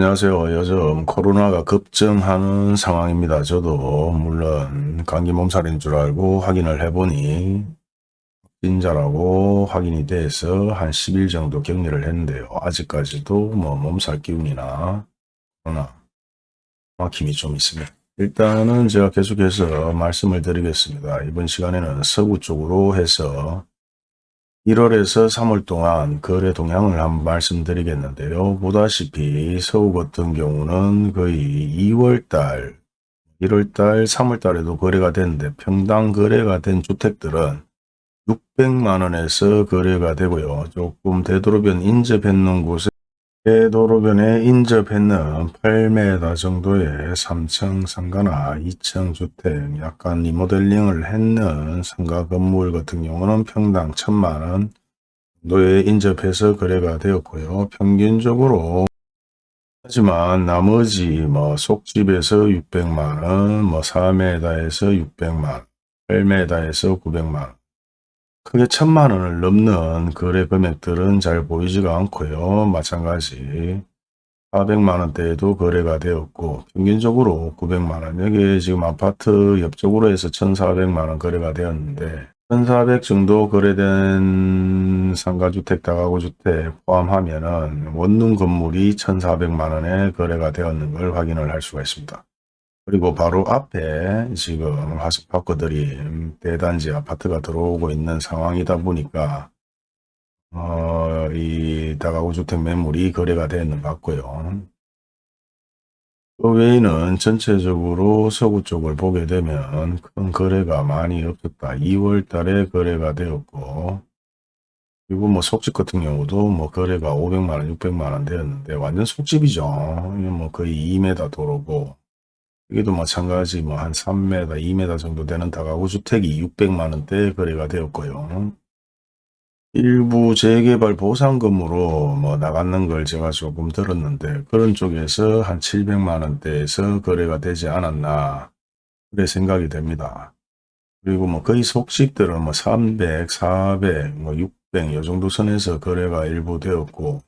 안녕하세요. 요즘 코로나가 급증하는 상황입니다. 저도 물론 감기 몸살인 줄 알고 확인을 해보니 확진자라고 확인이 돼서 한 10일 정도 격리를 했는데요. 아직까지도 뭐 몸살 기운이나 코로나 막힘이 좀 있습니다. 일단은 제가 계속해서 말씀을 드리겠습니다. 이번 시간에는 서구 쪽으로 해서 1월에서 3월 동안 거래 동향을 한번 말씀드리겠는데요. 보다시피 서울 같은 경우는 거의 2월달, 1월달, 3월달에도 거래가 됐는데 평당 거래가 된 주택들은 600만원에서 거래가 되고요. 조금 되도록이면 인접했는 곳에 대 도로변에 인접했는 8m 정도의 3층 상가나 2층 주택, 약간 리모델링을 했는 상가 건물 같은 경우는 평당 1000만원 정도에 인접해서 거래가 되었고요. 평균적으로 하지만 나머지 뭐 속집에서 600만원, 뭐 4m에서 600만원, 8m에서 900만원 크게 천만 원을 넘는 거래 금액들은 잘 보이지가 않고요. 마찬가지 400만 원대에도 거래가 되었고 평균적으로 900만 원 여기 지금 아파트 옆쪽으로 해서 1400만 원 거래가 되었는데 1400 정도 거래된 상가주택 다가구주택 포함하면 은 원룸 건물이 1400만 원에 거래가 되었는 걸 확인을 할 수가 있습니다. 그리고 바로 앞에 지금 바꿔드림 대단지 아파트가 들어오고 있는 상황이다 보니까 어, 이 다가구 주택 매물이 거래가 되는 것 같고요. 그 외에는 전체적으로 서구 쪽을 보게 되면 큰 거래가 많이 없었다. 2월 달에 거래가 되었고 그리고 뭐 속집 같은 경우도 뭐 거래가 500만원, 600만원 되었는데 완전 속집이죠. 뭐 거의 2m 도로고 여기도 마찬가지 뭐 한 3m, 2m 정도 되는 다가구 주택이 600만원대 거래가 되었고요. 일부 재개발 보상금으로 뭐 나갔는 걸 제가 조금 들었는데 그런 쪽에서 한 700만원대에서 거래가 되지 않았나 그래 생각이 됩니다. 그리고 뭐 거의 속집들은 뭐 300, 400, 뭐 600, 요 정도 선에서 거래가 일부 되었고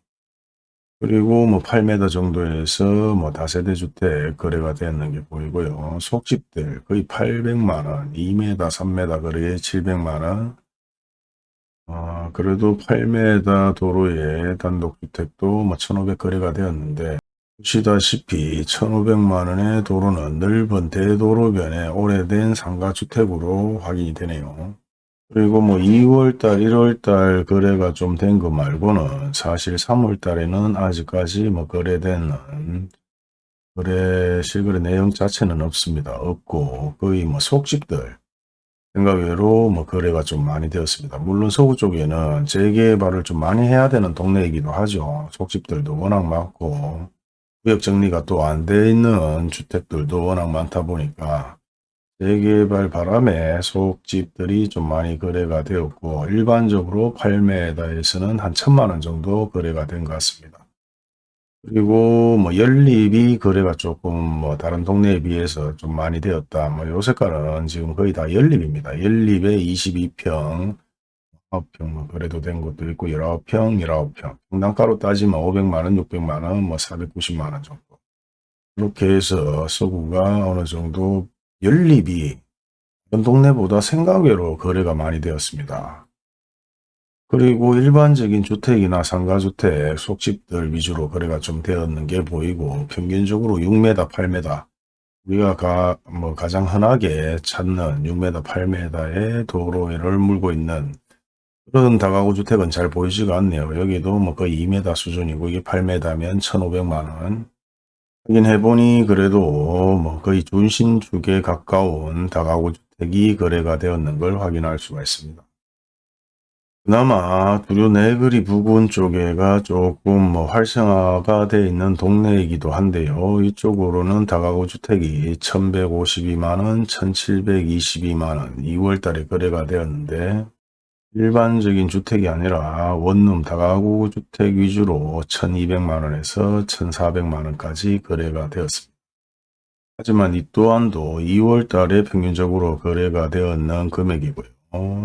그리고 뭐 8m 정도에서 뭐 다세대 주택 거래가 되었는 게 보이고요. 속집들 거의 800만원, 2m, 3m 거래에 700만원, 어, 그래도 8m 도로에 단독주택도 뭐 1500 거래가 되었는데 보시다시피 1500만원의 도로는 넓은 대도로변에 오래된 상가주택으로 확인이 되네요. 그리고 뭐 2월달, 1월달 거래가 좀 된 거 말고는 사실 3월달에는 아직까지 뭐 거래되는 거래 실거래 내용 자체는 없습니다. 없고 거의 뭐 속집들 생각외로 뭐 거래가 좀 많이 되었습니다. 물론 서구 쪽에는 재개발을 좀 많이 해야 되는 동네이기도 하죠. 속집들도 워낙 많고 구역 정리가 또 안 돼 있는 주택들도 워낙 많다 보니까 재개발 바람에 속집들이 좀 많이 거래가 되었고 일반적으로 8m에서는 한 천만원 정도 거래가 된 것 같습니다. 그리고 뭐 연립이 거래가 조금 뭐 다른 동네에 비해서 좀 많이 되었다. 뭐 요 색깔은 지금 거의 다 연립입니다. 연립에 22평, 9평 뭐 거래도 된 것도 있고 19평, 19평. 평당가로 따지면 500만원, 600만원, 뭐 490만원 정도. 이렇게 해서 서구가 어느 정도 연립이 다른 동네보다 생각외로 거래가 많이 되었습니다. 그리고 일반적인 주택이나 상가주택, 속집들 위주로 거래가 좀 되었는 게 보이고 평균적으로 6m, 8m 우리가 가, 뭐 가장 흔하게 찾는 6m, 8m의 도로를 물고 있는 그런 다가구 주택은 잘 보이지가 않네요. 여기도 뭐 거의 2m 수준이고 이게 8m면 1,500만원 확인해보니 그래도 뭐 거의 준신축에 가까운 다가구 주택이 거래가 되었는 걸 확인할 수가 있습니다. 그나마 두류 내거리 부근 쪽에가 조금 뭐 활성화가 되어 있는 동네이기도 한데요. 이쪽으로는 다가구 주택이 1152만원, 1722만원 2월달에 거래가 되었는데 일반적인 주택이 아니라 원룸 다가구 주택 위주로 1200만원에서 1400만원까지 거래가 되었습니다. 하지만 이 또한도 2월 달에 평균적으로 거래가 되었는 금액이고요.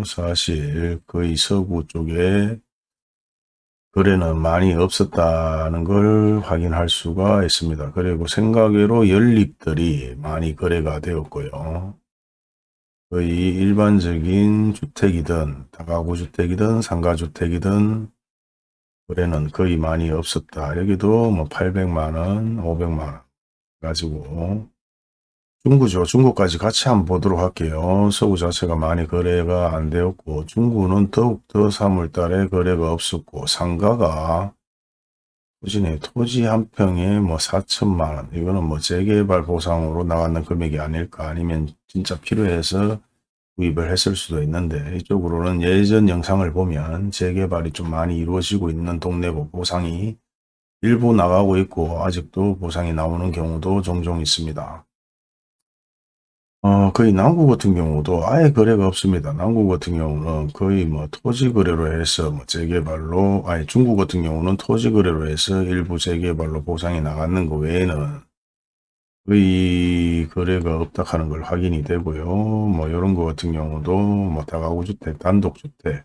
사실 거의 서구 쪽에 거래는 많이 없었다는 걸 확인할 수가 있습니다. 그리고 생각외로 연립들이 많이 거래가 되었고요. 거의 일반적인 주택이든 다가구 주택이든 상가주택이든 거래는 거의 많이 없었다. 여기도 뭐 800만원, 500만원 가지고 중구죠. 중구까지 같이 한번 보도록 할게요. 서구 자체가 많이 거래가 안 되었고 중구는 더욱더 3월달에 거래가 없었고 상가가 토지네 토지 한 평에 뭐 4천만 원 이거는 뭐 재개발 보상으로 나가는 금액이 아닐까 아니면 진짜 필요해서 구입을 했을 수도 있는데 이쪽으로는 예전 영상을 보면 재개발이 좀 많이 이루어지고 있는 동네 보상이 일부 나가고 있고 아직도 보상이 나오는 경우도 종종 있습니다. 어, 거의 남구 같은 경우도 아예 거래가 없습니다. 남구 같은 경우는 거의 뭐 토지 거래로 해서 뭐 재개발로, 아니 중구 같은 경우는 토지 거래로 해서 일부 재개발로 보상이 나가는 거 외에는 거의 거래가 없다 하는 걸 확인이 되고요. 뭐 이런 거 같은 경우도 뭐 다가구 주택, 단독주택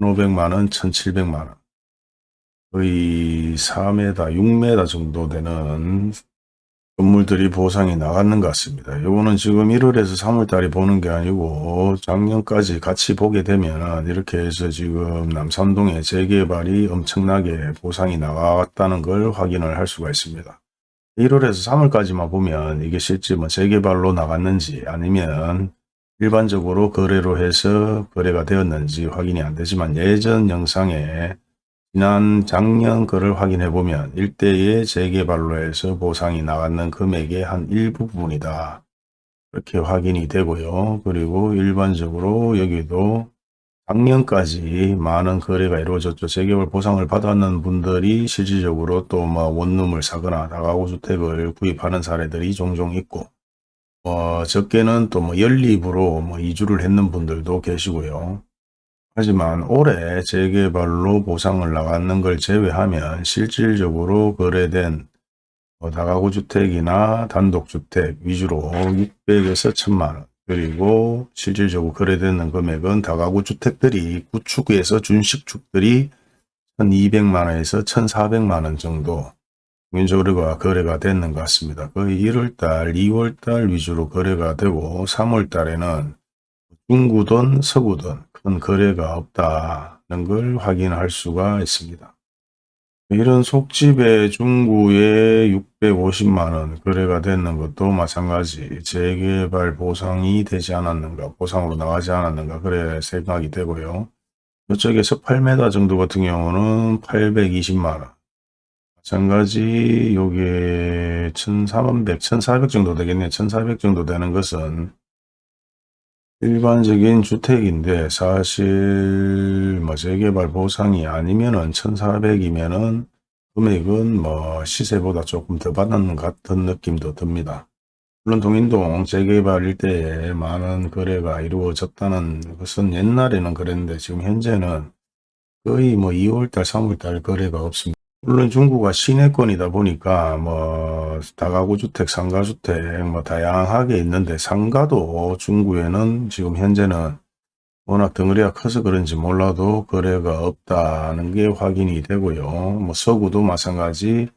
1,500만원, 1,700만원 거의 4m, 6m 정도 되는 건물들이 보상이 나갔는 것 같습니다. 요거는 지금 1월에서 3월달에 보는 게 아니고 작년까지 같이 보게 되면 이렇게 해서 지금 남산동의 재개발이 엄청나게 보상이 나갔다는 걸 확인을 할 수가 있습니다. 1월에서 3월까지만 보면 이게 실제 뭐 재개발로 나갔는지 아니면 일반적으로 거래로 해서 거래가 되었는지 확인이 안 되지만 예전 영상에 지난 작년 거를 확인해 보면 일대의 재개발로 해서 보상이 나갔는 금액의 한 일부분이다. 이렇게 확인이 되고요. 그리고 일반적으로 여기도 작년까지 많은 거래가 이루어졌죠. 재개발 보상을 받았는 분들이 실질적으로 또 뭐 원룸을 사거나 다가구 주택을 구입하는 사례들이 종종 있고 어, 적게는 또 뭐 연립으로 뭐 이주를 했는 분들도 계시고요. 하지만 올해 재개발로 보상을 나가는 걸 제외하면 실질적으로 거래된 뭐 다가구 주택이나 단독주택 위주로 600에서 1000만원 그리고 실질적으로 거래되는 금액은 다가구 주택들이 구축에서 준식축들이 1200만원에서 1400만원 정도 평균적으로 거래가 됐는 것 같습니다. 거의 1월달, 2월달 위주로 거래가 되고 3월달에는 중구든 서구든 큰 거래가 없다는 걸 확인할 수가 있습니다. 이런 속집의 중구에 650만원 거래가 됐는 것도 마찬가지. 재개발 보상이 되지 않았는가 보상으로 나가지 않았는가 그래 생각이 되고요. 이쪽에서 8m 정도 같은 경우는 820만원. 마찬가지 요게 1300, 1400 정도 되겠네 1400 정도 되는 것은 일반적인 주택인데 사실 뭐 재개발 보상이 아니면은 1400이면은 금액은 뭐 시세보다 조금 더 받는 것 같은 느낌도 듭니다. 물론 동인동 재개발 일대에 많은 거래가 이루어졌다는 것은 옛날에는 그랬는데 지금 현재는 거의 뭐 2월달 3월달 거래가 없습니다. 물론 중구가 시내권이다 보니까 뭐 다가구 주택, 상가 주택 뭐 다양하게 있는데 상가도 중구에는 지금 현재는 워낙 덩어리가 커서 그런지 몰라도 거래가 없다는 게 확인이 되고요. 뭐 서구도 마찬가지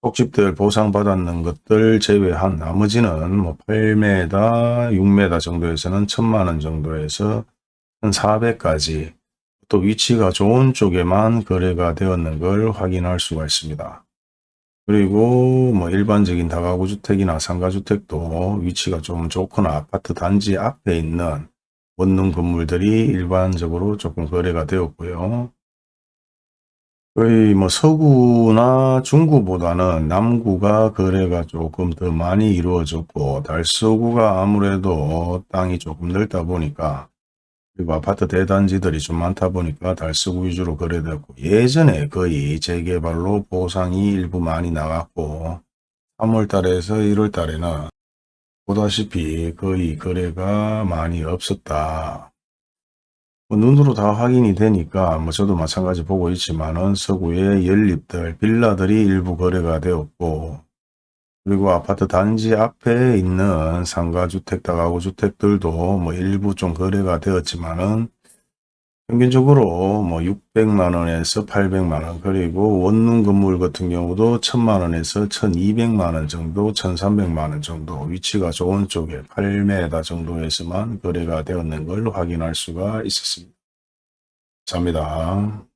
속집들 보상받았는 것들 제외한 나머지는 뭐 8m, 6m 정도에서는 1000만원 정도에서 1400까지 또 위치가 좋은 쪽에만 거래가 되었는 걸 확인할 수가 있습니다. 그리고 뭐 일반적인 다가구 주택이나 상가주택도 위치가 좀 좋거나 아파트 단지 앞에 있는 원룸 건물들이 일반적으로 조금 거래가 되었고요. 거의 뭐 서구나 중구보다는 남구가 거래가 조금 더 많이 이루어졌고 달서구가 아무래도 땅이 조금 넓다 보니까 그리고 아파트 대단지들이 좀 많다 보니까 달서구 위주로 거래되고 예전에 거의 재개발로 보상이 일부 많이 나갔고 3월달에서 1월달에는 보다시피 거의 거래가 많이 없었다. 뭐 눈으로 다 확인이 되니까 뭐 저도 마찬가지 보고 있지만은 서구의 연립들 빌라들이 일부 거래가 되었고 그리고 아파트 단지 앞에 있는 상가주택, 다가구 주택들도 뭐 일부 좀 거래가 되었지만은 평균적으로 뭐 600만 원에서 800만 원 그리고 원룸 건물 같은 경우도 1000만 원에서 1200만 원 정도 1300만 원 정도 위치가 좋은 쪽에 8m 정도에서만 거래가 되었는 걸 확인할 수가 있었습니다. 감사합니다.